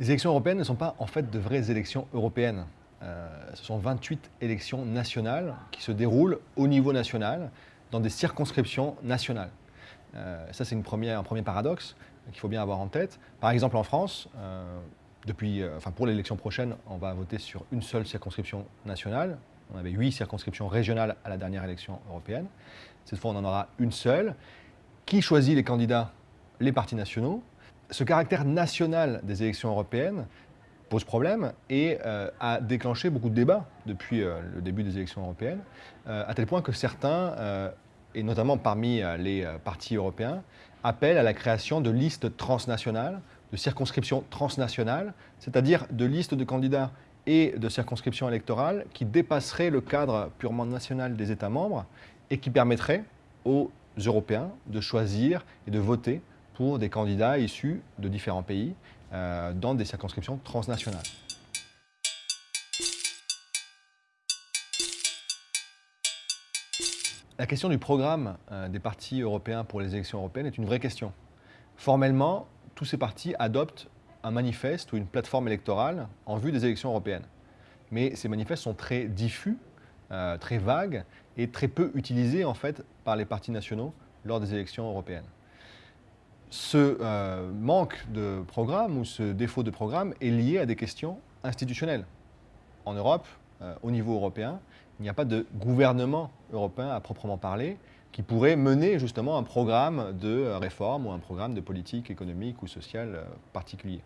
Les élections européennes ne sont pas en fait de vraies élections européennes. Euh, ce sont 28 élections nationales qui se déroulent au niveau national, dans des circonscriptions nationales. Euh, ça, c'est un premier paradoxe qu'il faut bien avoir en tête. Par exemple, en France, euh, depuis, enfin, pour l'élection prochaine, on va voter sur une seule circonscription nationale. On avait huit circonscriptions régionales à la dernière élection européenne. Cette fois, on en aura une seule. Qui choisit les candidats? Les partis nationaux. Ce caractère national des élections européennes pose problème et euh, a déclenché beaucoup de débats depuis euh, le début des élections européennes, euh, à tel point que certains, et notamment parmi les partis européens, appellent à la création de listes transnationales, de circonscriptions transnationales, c'est-à-dire de listes de candidats et de circonscriptions électorales qui dépasseraient le cadre purement national des États membres et qui permettraient aux Européens de choisir et de voter pour des candidats issus de différents pays euh, dans des circonscriptions transnationales. La question du programme euh, des partis européens pour les élections européennes est une vraie question. Formellement, tous ces partis adoptent un manifeste ou une plateforme électorale en vue des élections européennes. Mais ces manifestes sont très diffus, euh, très vagues et très peu utilisés en fait par les partis nationaux lors des élections européennes ce euh, manque de programme ou ce défaut de programme est lié à des questions institutionnelles. En Europe, euh, au niveau européen, il n'y a pas de gouvernement européen à proprement parler qui pourrait mener justement un programme de réforme ou un programme de politique économique ou sociale euh, particulier.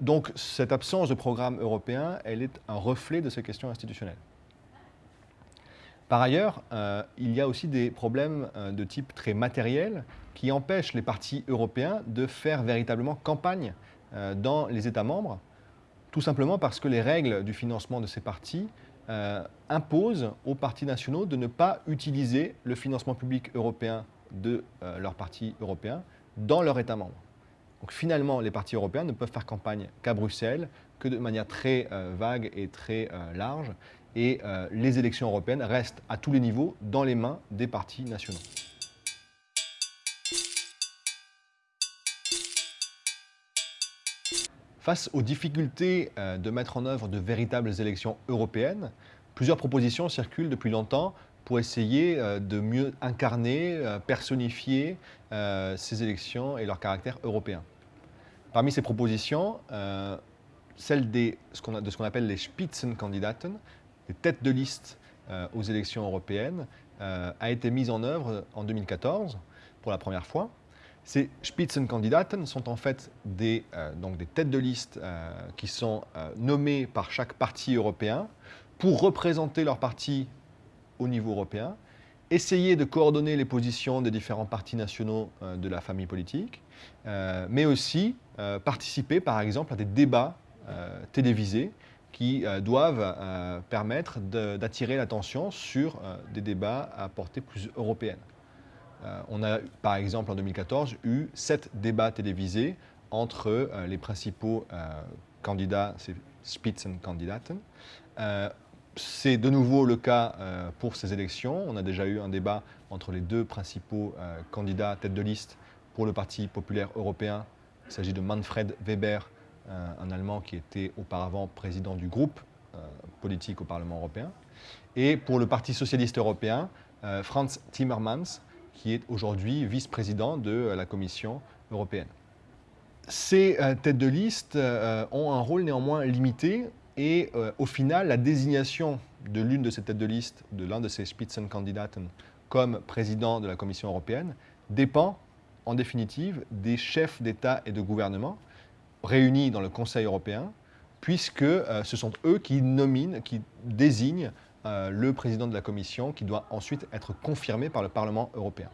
donc cette absence de programme européen, elle est un reflet de ces questions institutionnelles. Par ailleurs, euh, il y a aussi des problèmes euh, de type très matériel qui empêchent les partis européens de faire véritablement campagne euh, dans les États membres, tout simplement parce que les règles du financement de ces partis imposent aux partis nationaux de ne pas utiliser le financement public européen de leurs partis européens dans leur État membre. Donc finalement, les partis européens ne peuvent faire campagne qu'à Bruxelles, que de manière très vague et très large, et euh, les élections européennes restent à tous les niveaux dans les mains des partis nationaux. Face aux difficultés euh, de mettre en œuvre de véritables élections européennes, plusieurs propositions circulent depuis longtemps pour essayer euh, de mieux incarner, personnifier ces élections et leur caractère européen. Parmi ces propositions, celle de ce qu'on appelle les Spitzenkandidaten, têtes de liste euh, aux élections européennes euh, a été mise en œuvre en 2014 pour la première fois. Ces Spitzenkandidaten sont en fait des, euh, donc des têtes de liste qui sont nommées par chaque parti européen pour représenter leur parti au niveau européen, essayer de coordonner les positions des différents partis nationaux de la famille politique, mais aussi participer par exemple à des débats télévisés qui euh, doivent euh, permettre d'attirer l'attention sur euh, des débats à portée plus européenne. On a, par exemple, en 2014, eu sept débats télévisés entre les principaux candidats, ces Spitzenkandidaten. C'est de nouveau le cas pour ces élections. On a déjà eu un débat entre les deux principaux candidats tête de liste pour le Parti populaire européen. Il s'agit de Manfred Weber un Allemand qui était auparavant président du groupe euh, politique au Parlement européen, et pour le Parti socialiste européen, euh, Franz Timmermans, qui est aujourd'hui vice-président de la Commission européenne. Ces euh, têtes de liste ont un rôle néanmoins limité et au final, la désignation de l'une de ces têtes de liste, de l'un de ces Spitzenkandidaten, comme président de la Commission européenne, dépend en définitive des chefs d'État et de gouvernement réunis dans le Conseil européen, puisque euh, ce sont eux qui nominent, qui désignent euh, le président de la Commission, qui doit ensuite être confirmé par le Parlement européen.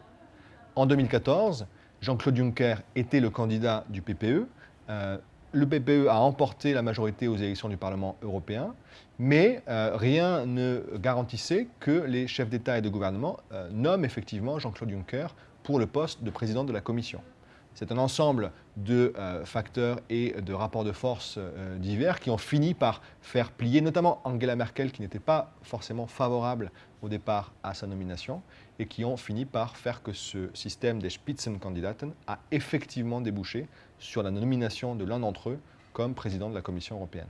En 2014, Jean-Claude Juncker était le candidat du PPE. Euh, le PPE a emporté la majorité aux élections du Parlement européen, mais rien ne garantissait que les chefs d'État et de gouvernement nomment effectivement Jean-Claude Juncker pour le poste de président de la Commission. C'est un ensemble de euh, facteurs et de rapports de force euh, divers qui ont fini par faire plier, notamment Angela Merkel, qui n'était pas forcément favorable au départ à sa nomination, et qui ont fini par faire que ce système des Spitzenkandidaten a effectivement débouché sur la nomination de l'un d'entre eux comme président de la Commission européenne.